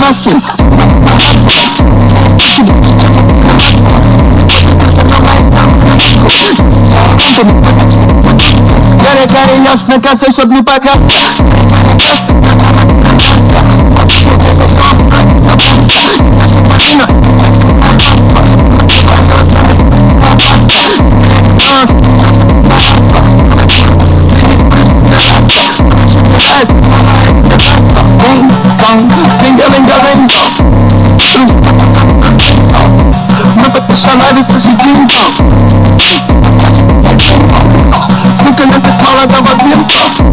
Насим Горе, горе, ясно, косой, чтоб не dong Finger Linger Ring Nur bitte Schalai ist dream. ein Ding Snooker nimmt der Taler, da war wir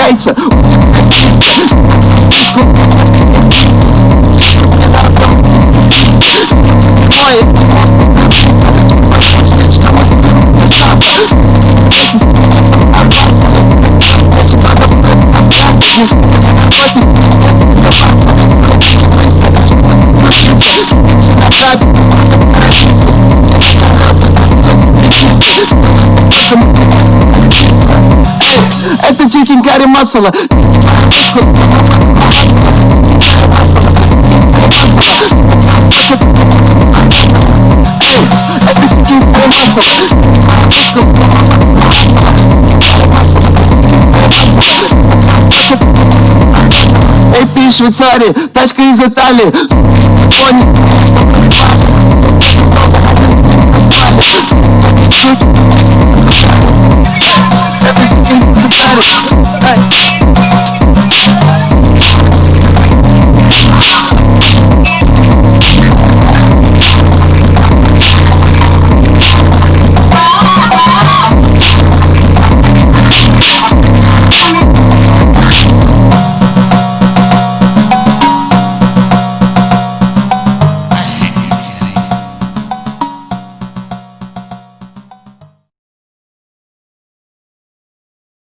该死！like the chicken curry masala. Эй, Швейцарии, тачка из Италии.